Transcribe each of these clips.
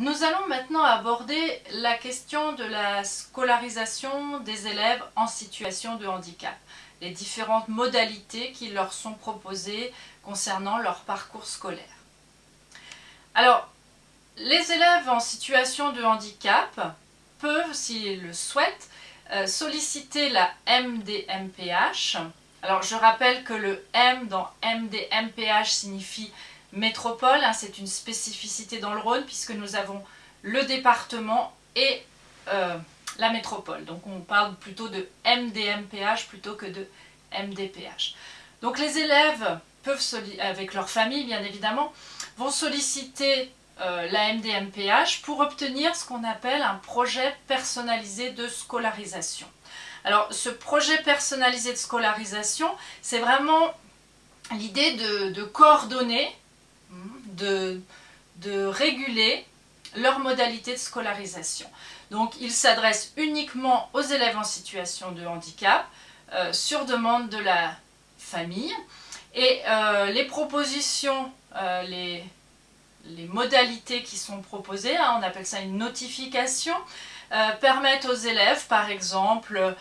Nous allons maintenant aborder la question de la scolarisation des élèves en situation de handicap, les différentes modalités qui leur sont proposées concernant leur parcours scolaire. Alors, les élèves en situation de handicap peuvent, s'ils le souhaitent, euh, solliciter la MDMPH. Alors, je rappelle que le M dans MDMPH signifie métropole, hein, c'est une spécificité dans le Rhône puisque nous avons le département et euh, la métropole. Donc on parle plutôt de MDMPH plutôt que de MDPH. Donc les élèves peuvent, avec leur famille bien évidemment, vont solliciter euh, la MDMPH pour obtenir ce qu'on appelle un projet personnalisé de scolarisation. Alors ce projet personnalisé de scolarisation, c'est vraiment l'idée de, coordonner de, réguler leurs modalités de scolarisation. Donc il s'adresse uniquement aux élèves en situation de handicap euh, sur demande de la famille et euh, les propositions, euh, les, modalités qui sont proposées, hein, on appelle ça une notification, permettent aux élèves par exemple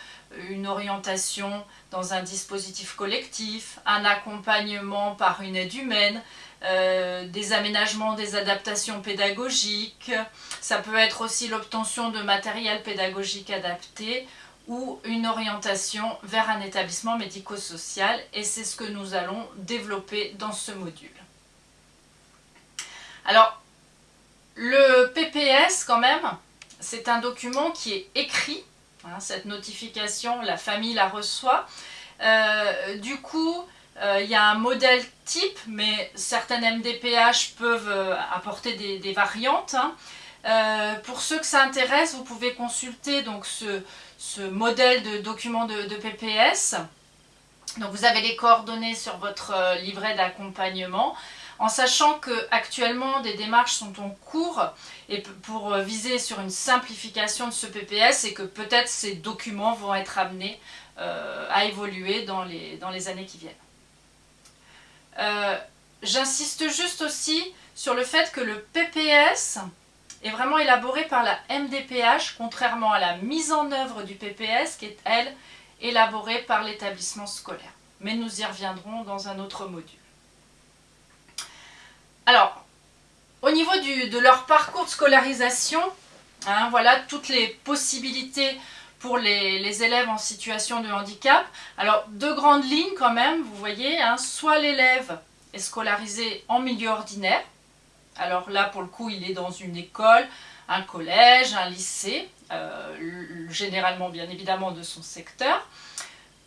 une orientation dans un dispositif collectif, un accompagnement par une aide humaine, euh, des aménagements, des adaptations pédagogiques. Ça peut être aussi l'obtention de matériel pédagogique adapté ou une orientation vers un établissement médico-social et c'est ce que nous allons développer dans ce module. Alors, le PPS quand même, c'est un document qui est écrit, hein, cette notification, la famille la reçoit. Euh, du coup, euh, il y a un modèle type, mais certaines MDPH peuvent euh, apporter des, variantes. Hein. Euh, pour ceux que ça intéresse, vous pouvez consulter donc, ce, modèle de document de, PPS. Donc vous avez les coordonnées sur votre livret d'accompagnement en sachant que actuellement des démarches sont en cours pour viser sur une simplification de ce PPS et que peut-être ces documents vont être amenés à évoluer dans les années qui viennent. Euh, j'insiste juste aussi sur le fait que le PPS est vraiment élaboré par la MDPH, contrairement à la mise en œuvre du PPS qui est, elle, élaborée par l'établissement scolaire. Mais nous y reviendrons dans un autre module. Alors, au niveau de leur parcours de scolarisation, hein, voilà toutes les possibilités pour les, élèves en situation de handicap. Alors, deux grandes lignes quand même, vous voyez, hein, soit l'élève est scolarisé en milieu ordinaire, alors là pour le coup il est dans une école, un collège, un lycée, euh, généralement bien évidemment de son secteur,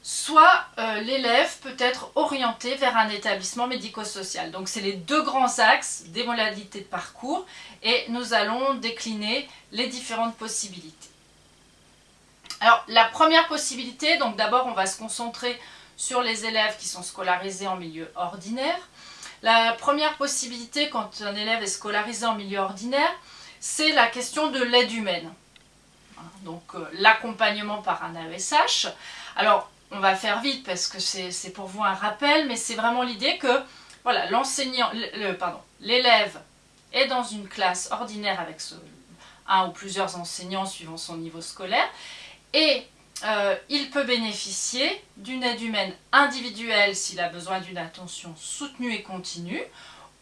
soit euh, l'élève peut être orienté vers un établissement médico-social. Donc c'est les deux grands axes des modalités de parcours et nous allons décliner les différentes possibilités. Alors, la première possibilité, donc d'abord on va se concentrer sur les élèves qui sont scolarisés en milieu ordinaire. La première possibilité quand un élève est scolarisé en milieu ordinaire, c'est la question de l'aide humaine. Donc euh, l'accompagnement par un AESH. Alors, on va faire vite parce que c'est pour vous un rappel, mais c'est vraiment l'idée que voilà, l'enseignant, pardon, l'élève est dans une classe ordinaire avec un ou plusieurs enseignants suivant son niveau scolaire et euh, il peut bénéficier d'une aide humaine individuelle s'il a besoin d'une attention soutenue et continue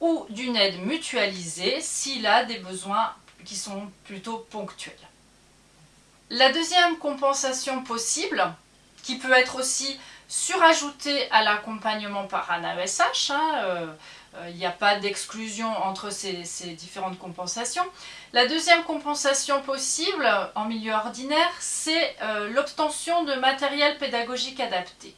ou d'une aide mutualisée s'il a des besoins qui sont plutôt ponctuels. La deuxième compensation possible, qui peut être aussi surajoutée à l'accompagnement par un AESH, hein, euh, il n'y a pas d'exclusion entre ces, différentes compensations. La deuxième compensation possible en milieu ordinaire, c'est euh, l'obtention de matériel pédagogique adapté.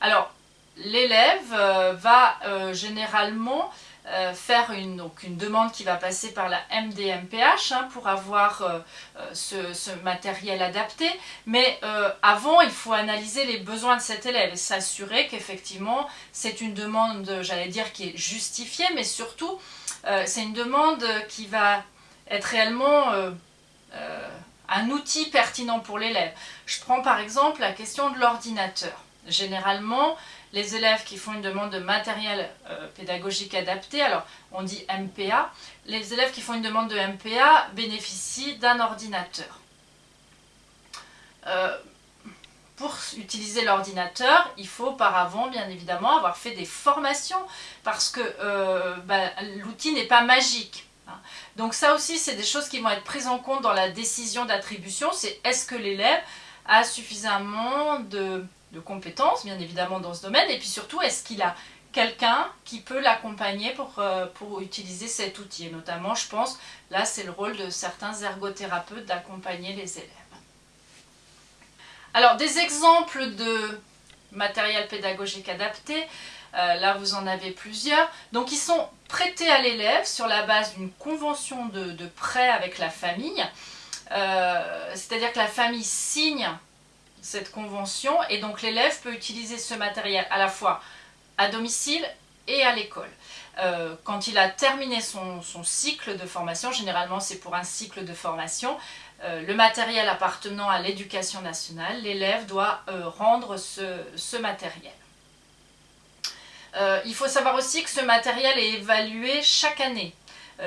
Alors, l'élève euh, va généralement euh, faire une, donc une demande qui va passer par la MDMPH hein, pour avoir euh, euh, ce, matériel adapté. Mais avant, il faut analyser les besoins de cet élève et s'assurer qu'effectivement, c'est une demande, j'allais dire, qui est justifiée, mais surtout, c'est une demande qui va être réellement un outil pertinent pour l'élève. Je prends par exemple la question de l'ordinateur. Généralement, les élèves qui font une demande de matériel euh, pédagogique adapté, alors on dit MPA, les élèves qui font une demande de MPA bénéficient d'un ordinateur. Euh, pour utiliser l'ordinateur, il faut auparavant, bien évidemment, avoir fait des formations parce que euh, bah, l'outil n'est pas magique. Hein. Donc ça aussi, c'est des choses qui vont être prises en compte dans la décision d'attribution. C'est est-ce que l'élève a suffisamment de, compétences, bien évidemment, dans ce domaine, et puis surtout, est-ce qu'il a quelqu'un qui peut l'accompagner pour, euh, pour utiliser cet outil? Et notamment, je pense, là, c'est le rôle de certains ergothérapeutes d'accompagner les élèves. Alors, des exemples de matériel pédagogique adapté, euh, là vous en avez plusieurs. Donc ils sont prêtés à l'élève sur la base d'une convention de, prêt avec la famille. Euh, c'est-à-dire que la famille signe cette convention et donc l'élève peut utiliser ce matériel à la fois à domicile et à l'école. Euh, quand il a terminé son, cycle de formation, généralement c'est pour un cycle de formation, euh, le matériel appartenant à l'éducation nationale, l'élève doit euh, rendre ce, matériel. il faut savoir aussi que ce matériel est évalué chaque année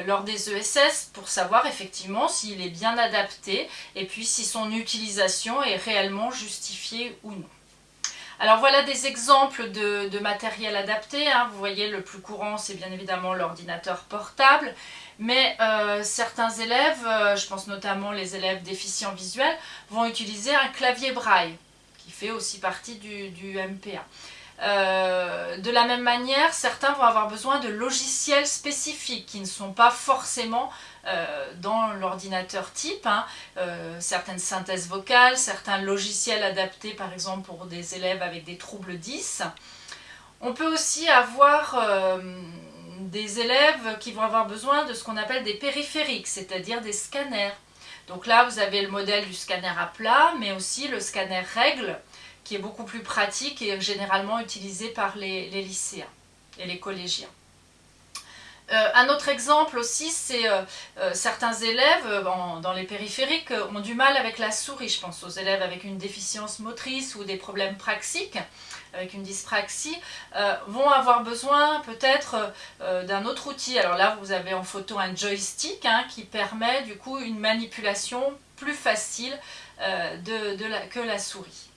lors des ESS pour savoir effectivement s'il est bien adapté et puis si son utilisation est réellement justifiée ou non. Alors voilà des exemples de, matériel adapté. Hein. Vous voyez, le plus courant, c'est bien évidemment l'ordinateur portable. Mais euh, certains élèves, euh, je pense notamment les élèves déficients visuels, vont utiliser un clavier braille, qui fait aussi partie du, MPA. Euh, de la même manière, certains vont avoir besoin de logiciels spécifiques qui ne sont pas forcément euh, dans l'ordinateur type, hein, euh, certaines synthèses vocales, certains logiciels adaptés par exemple pour des élèves avec des troubles 10. On peut aussi avoir des élèves qui vont avoir besoin de ce qu'on appelle des périphériques, c'est-à-dire des scanners. Donc là, vous avez le modèle du scanner à plat, mais aussi le scanner règle, qui est beaucoup plus pratique et généralement utilisé par les lycéens et les collégiens. Euh, un autre exemple aussi, c'est euh, euh, certains élèves dans les périphériques ont du mal avec la souris. Je pense aux élèves avec une déficience motrice ou des problèmes praxiques, avec une dyspraxie, vont avoir besoin peut-être d'un autre outil. Alors là, vous avez en photo un joystick hein, qui permet du coup une manipulation plus facile que la souris.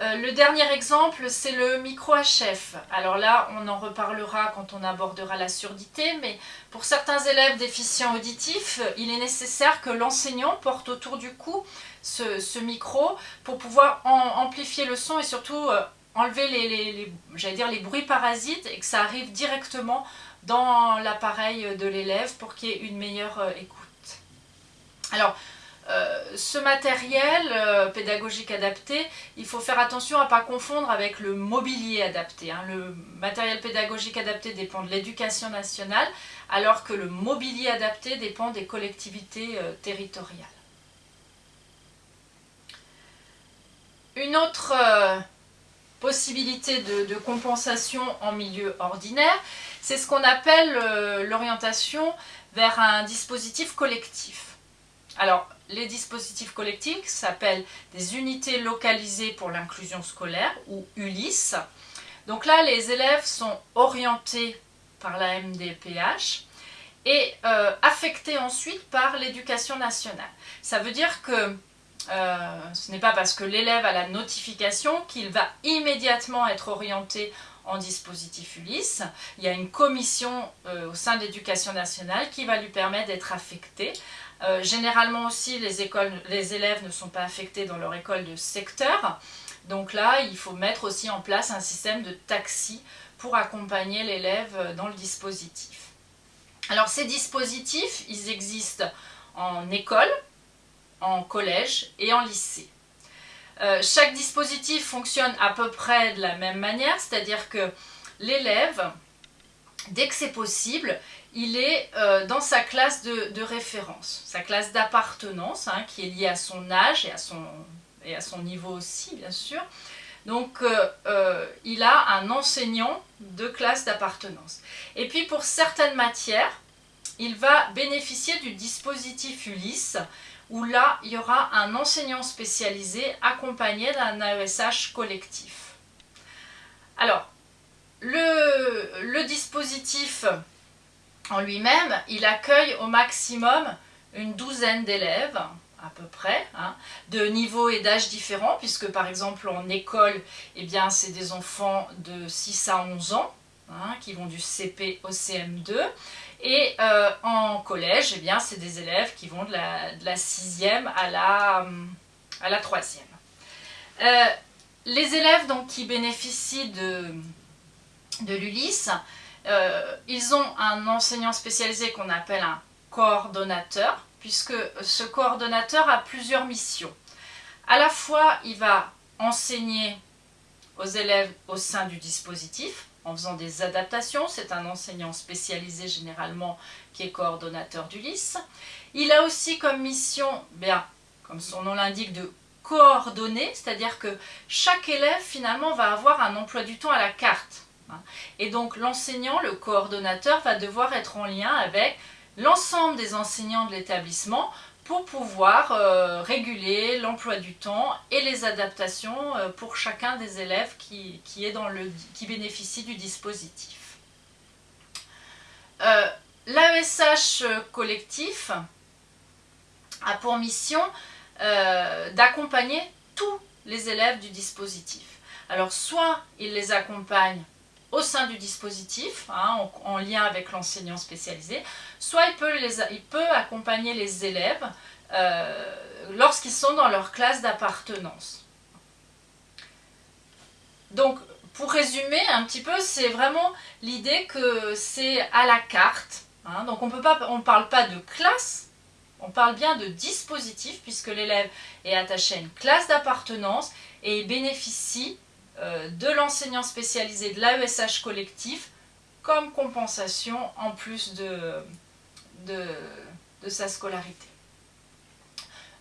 Euh, le dernier exemple, c'est le micro-HF. Alors là, on en reparlera quand on abordera la surdité, mais pour certains élèves déficients auditifs, il est nécessaire que l'enseignant porte autour du cou ce, micro pour pouvoir amplifier le son et surtout euh, enlever les, bruits parasites et que ça arrive directement dans l'appareil de l'élève pour qu'il y ait une meilleure euh, écoute. Alors, ce matériel euh, pédagogique adapté, il faut faire attention à ne pas confondre avec le mobilier adapté. Hein. Le matériel pédagogique adapté dépend de l'éducation nationale, alors que le mobilier adapté dépend des collectivités euh, territoriales. Une autre possibilité de, compensation en milieu ordinaire, c'est ce qu'on appelle l'orientation vers un dispositif collectif. Alors, les dispositifs collectifs s'appellent des unités localisées pour l'inclusion scolaire ou ULIS. Donc là, les élèves sont orientés par la MDPH et euh, affectés ensuite par l'éducation nationale. Ça veut dire que euh, ce n'est pas parce que l'élève a la notification qu'il va immédiatement être orienté en dispositif ULIS. Il y a une commission euh, au sein de l'éducation nationale qui va lui permettre d'être affecté euh, généralement aussi, les, élèves ne sont pas affectés dans leur école de secteur. Donc là, il faut mettre aussi en place un système de taxi pour accompagner l'élève dans le dispositif. Alors ces dispositifs, ils existent en école, en collège et en lycée. Euh, chaque dispositif fonctionne à peu près de la même manière, c'est-à-dire que l'élève, dès que c'est possible, il est euh, dans sa classe de, référence, sa classe d'appartenance, hein, qui est liée à son âge et à son, niveau aussi, bien sûr. Donc, euh, euh, il a un enseignant de classe d'appartenance. Et puis, pour certaines matières, il va bénéficier du dispositif ULIS, où là, il y aura un enseignant spécialisé accompagné d'un AESH collectif. Alors, le dispositif en lui-même, il accueille au maximum une douzaine d'élèves, à peu près, hein, de niveaux et d'âges différents, puisque par exemple en école, eh bien c'est des enfants de 6 à 11 ans, hein, qui vont du CP au CM2, et euh, en collège, eh bien c'est des élèves qui vont de la, de 6e à la, à la 3e. Euh, les élèves donc, qui bénéficient de, de l'ULIS, euh, ils ont un enseignant spécialisé qu'on appelle un coordonnateur, puisque ce coordonnateur a plusieurs missions. À la fois, il va enseigner aux élèves au sein du dispositif, en faisant des adaptations. C'est un enseignant spécialisé généralement qui est coordonnateur du LIS. Il a aussi comme mission, bien, comme son nom l'indique, de coordonner, c'est-à-dire que chaque élève finalement va avoir un emploi du temps à la carte. Hein. Et donc l'enseignant, le coordonnateur, va devoir être en lien avec l'ensemble des enseignants de l'établissement pour pouvoir euh, réguler l'emploi du temps et les adaptations euh, pour chacun des élèves qui, qui bénéficie du dispositif. Euh, L'AESH collectif a pour mission d'accompagner tous les élèves du dispositif. Alors soit il les accompagne au sein du dispositif, hein, en, lien avec l'enseignant spécialisé, soit il peut, accompagner les élèves euh, lorsqu'ils sont dans leur classe d'appartenance. Donc, pour résumer un petit peu, c'est vraiment l'idée que c'est à la carte. Hein. donc, on ne parle pas de classe, on parle bien de dispositif, puisque l'élève est attaché à une classe d'appartenance et il bénéficie de l'enseignant spécialisé de l'AESH collectif comme compensation en plus de, de, sa scolarité.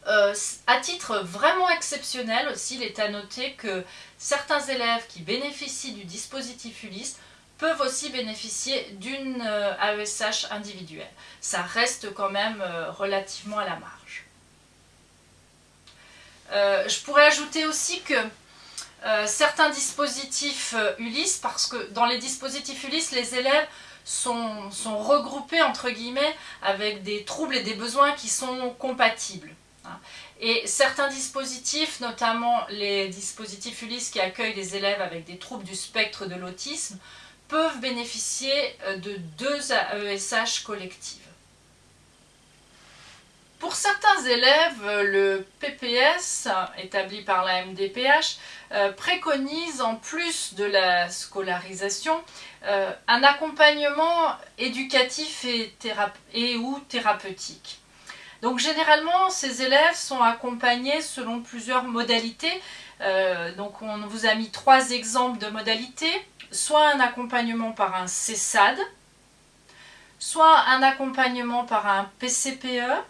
Euh, à titre vraiment exceptionnel aussi, il est à noter que certains élèves qui bénéficient du dispositif ULIS peuvent aussi bénéficier d'une AESH individuelle. Ça reste quand même euh, relativement à la marge. je pourrais ajouter aussi que euh, certains dispositifs euh, Ulysse, parce que dans les dispositifs Ulysse, les élèves sont, regroupés entre guillemets avec des troubles et des besoins qui sont compatibles. Hein. Et certains dispositifs, notamment les dispositifs Ulysse qui accueillent des élèves avec des troubles du spectre de l'autisme, peuvent bénéficier euh, de deux AESH collectives. Pour certains élèves, le PPS, établi par la MDPH, euh, préconise en plus de la scolarisation euh, un accompagnement éducatif et, ou thérapeutique. Donc généralement, ces élèves sont accompagnés selon plusieurs modalités. Euh, donc on vous a mis trois exemples de modalités. Soit un accompagnement par un CESAD, soit un accompagnement par un PCPE,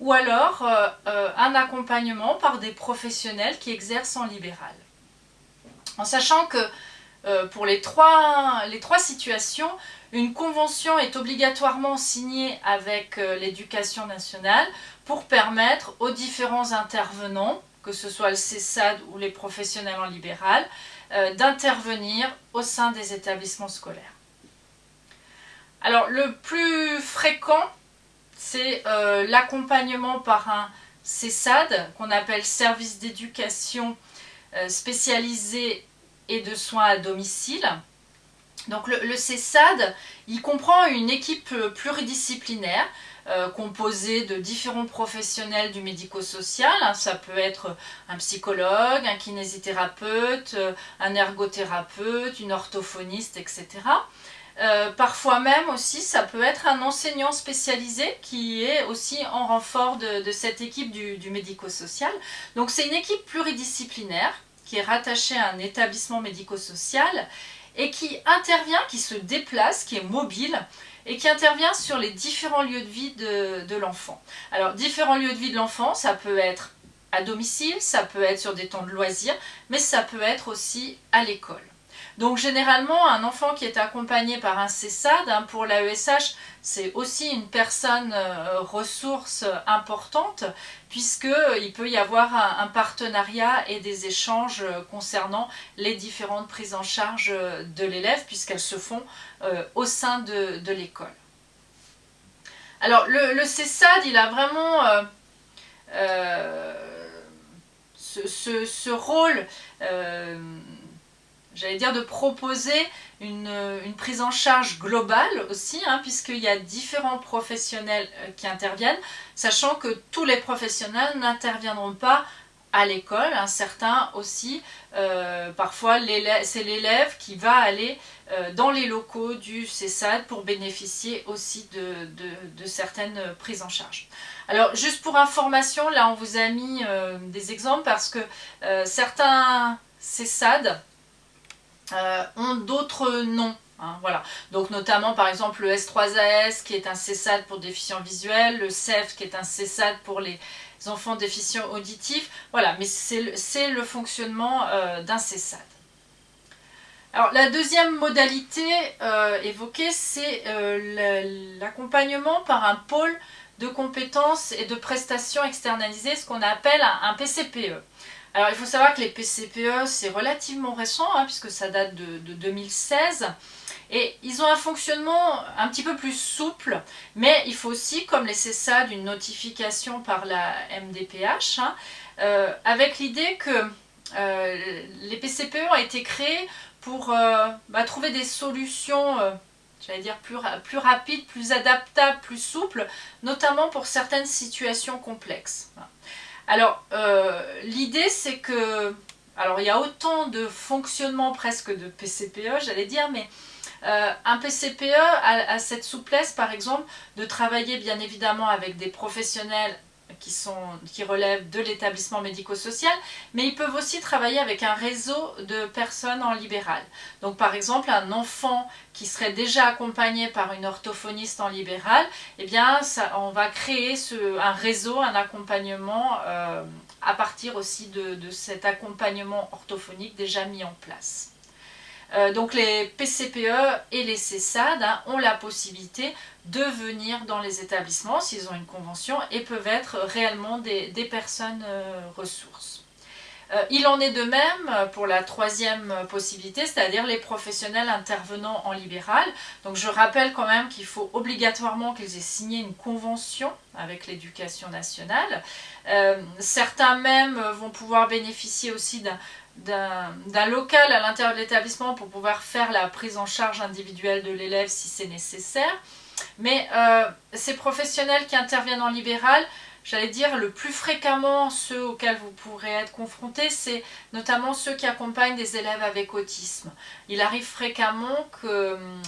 ou alors euh, euh, un accompagnement par des professionnels qui exercent en libéral. En sachant que euh, pour les trois, les trois situations, une convention est obligatoirement signée avec l'éducation nationale pour permettre aux différents intervenants, que ce soit le CESAD ou les professionnels en libéral, d'intervenir au sein des établissements scolaires. Alors le plus fréquent c'est euh, l'accompagnement par un CESAD, qu'on appelle service d'éducation euh, spécialisé et de soins à domicile. Donc le, CESAD, il comprend une équipe pluridisciplinaire euh, composée de différents professionnels du médico-social. Hein. ça peut être un psychologue, un kinésithérapeute, un ergothérapeute, une orthophoniste, etc. Euh, parfois même aussi, ça peut être un enseignant spécialisé qui est aussi en renfort de, cette équipe du, médico-social. Donc c'est une équipe pluridisciplinaire qui est rattachée à un établissement médico-social et qui intervient, qui se déplace, qui est mobile et qui intervient sur les différents lieux de vie de, de l'enfant. Alors différents lieux de vie de l'enfant, ça peut être à domicile, ça peut être sur des temps de loisirs, mais ça peut être aussi à l'école. Donc généralement, un enfant qui est accompagné par un CESAD, hein, pour l'AESH, c'est aussi une personne euh, ressource importante, puisqu'il peut y avoir un, partenariat et des échanges euh, concernant les différentes prises en charge euh, de l'élève, puisqu'elles se font au sein de, l'école. Alors le, le CESAD, il a vraiment ce, rôle, j'allais dire, de proposer une, prise en charge globale aussi, hein, puisqu'il y a différents professionnels qui interviennent, sachant que tous les professionnels n'interviendront pas à l'école, hein, certains aussi, euh, parfois c'est l'élève qui va aller euh, dans les locaux du CESAD pour bénéficier aussi de, certaines prises en charge. Alors juste pour information, là on vous a mis euh, des exemples parce que certains CESAD ont d'autres noms. Hein, voilà. Donc notamment par exemple le S3AS qui est un CESAD pour déficients visuels, le CEF qui est un CESAD pour les enfants déficients auditifs. Voilà, mais c'est le, fonctionnement euh, d'un CESAD. Alors la deuxième modalité euh, évoquée, c'est euh, l'accompagnement par un pôle de compétences et de prestations externalisées, ce qu'on appelle un, PCPE. Alors il faut savoir que les PCPE, c'est relativement récent, hein, puisque ça date de, de 2016. Et ils ont un fonctionnement un petit peu plus souple, mais il faut aussi, comme les CESA, d'une notification par la MDPH, hein, euh, avec l'idée que euh, les PCPE ont été créés pour euh, bah, trouver des solutions j'allais dire plus, plus rapides, plus adaptables, plus souples, notamment pour certaines situations complexes. Alors, l'idée c'est que, alors il y a autant de fonctionnement presque de PCPE, j'allais dire, mais euh, un PCPE a, cette souplesse, par exemple, de travailler bien évidemment avec des professionnels qui, relèvent de l'établissement médico-social, mais ils peuvent aussi travailler avec un réseau de personnes en libéral. Donc par exemple, un enfant qui serait déjà accompagné par une orthophoniste en libéral, eh bien, on va créer un réseau, un accompagnement euh, à partir aussi de cet accompagnement orthophonique déjà mis en place. Euh, donc les PCPE et les CESAD hein, ont la possibilité de venir dans les établissements s'ils ont une convention et peuvent être réellement des, personnes euh, ressources. Euh, il en est de même pour la troisième possibilité, c'est-à-dire les professionnels intervenant en libéral. Donc je rappelle quand même qu'il faut obligatoirement qu'ils aient signé une convention avec l'éducation nationale. certains même vont pouvoir bénéficier aussi d'un d'un local à l'intérieur de l'établissement pour pouvoir faire la prise en charge individuelle de l'élève si c'est nécessaire. Mais euh, ces professionnels qui interviennent en libéral, j'allais dire le plus fréquemment ceux auxquels vous pourrez être confrontés, c'est notamment ceux qui accompagnent des élèves avec autisme. Il arrive fréquemment que, hum,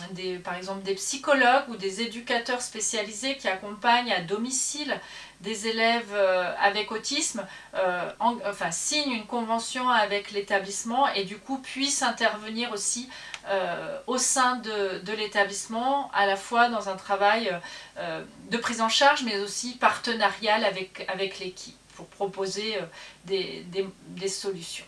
par exemple, des psychologues ou des éducateurs spécialisés qui accompagnent à domicile des élèves euh, avec autisme euh, enfin, signent une convention avec l'établissement et du coup puissent intervenir aussi euh, au sein de, l'établissement, à la fois dans un travail de prise en charge mais aussi partenarial avec, l'équipe pour proposer des, solutions.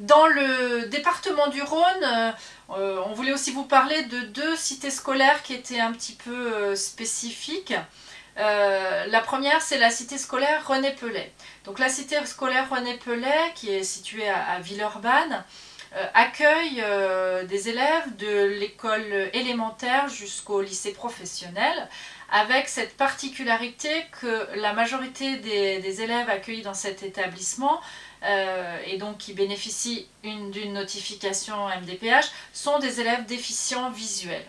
Dans le département du Rhône, euh, on voulait aussi vous parler de deux cités scolaires qui étaient un petit peu euh, spécifiques. Euh, la première, c'est la cité scolaire René Pellet. Donc la cité scolaire René Pellet, qui est située à, Villeurbanne, accueille des élèves de l'école élémentaire jusqu'au lycée professionnel, avec cette particularité que la majorité des élèves accueillis dans cet établissement euh, et donc qui bénéficient d'une notification MDPH sont des élèves déficients visuels.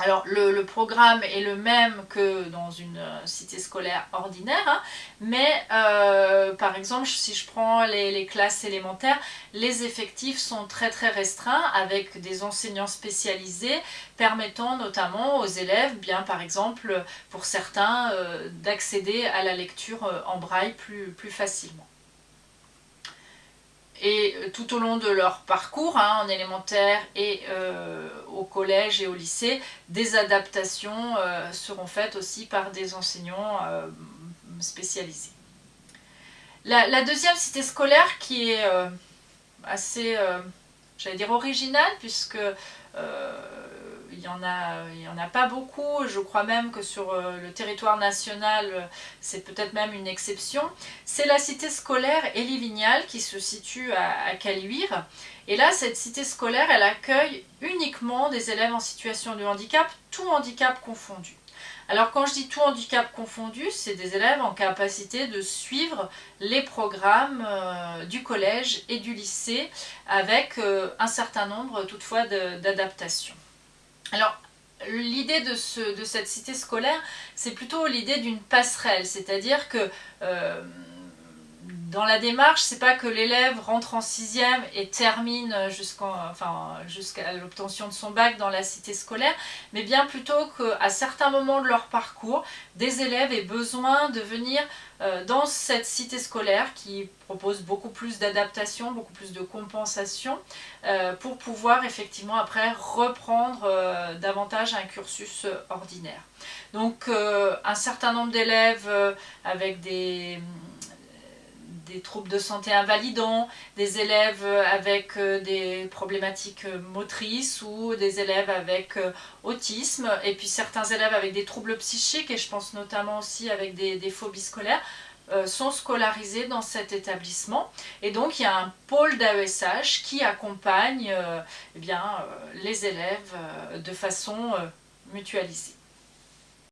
Alors le, programme est le même que dans une euh, cité scolaire ordinaire, hein, mais euh, par exemple si je prends les, classes élémentaires, les effectifs sont très très restreints avec des enseignants spécialisés permettant notamment aux élèves, bien par exemple pour certains, d'accéder à la lecture en braille plus, plus facilement. Et euh, tout au long de leur parcours, hein, en élémentaire et euh, au collège et au lycée, des adaptations euh, seront faites aussi par des enseignants spécialisés. La, deuxième cité scolaire qui est assez, j'allais dire originale, puisque il n'y en, a, il y en a pas beaucoup, je crois même que sur le territoire national, c'est peut-être même une exception. C'est la cité scolaire Élie-Vignal qui se situe à, Caluire. Et là, cette cité scolaire, elle accueille uniquement des élèves en situation de handicap, tout handicap confondu. Alors quand je dis tout handicap confondu, c'est des élèves en capacité de suivre les programmes euh, du collège et du lycée avec euh, un certain nombre toutefois d'adaptations. Alors l'idée de, cette cité scolaire, c'est plutôt l'idée d'une passerelle, c'est-à-dire que euh, dans la démarche, c'est pas que l'élève rentre en sixième et termine jusqu'à l'obtention de son bac dans la cité scolaire, mais bien plutôt qu'à certains moments de leur parcours, des élèves aient besoin de venir dans cette cité scolaire qui propose beaucoup plus d'adaptation, beaucoup plus de compensation euh, pour pouvoir effectivement après reprendre euh, davantage un cursus ordinaire. Donc un certain nombre d'élèves avec des des troubles de santé invalidants, des élèves avec euh, des problématiques motrices ou des élèves avec euh, autisme, et puis certains élèves avec des troubles psychiques, et je pense notamment aussi avec des, phobies scolaires, euh, sont scolarisés dans cet établissement. Et donc il y a un pôle d'AESH qui accompagne eh les élèves de façon mutualisée.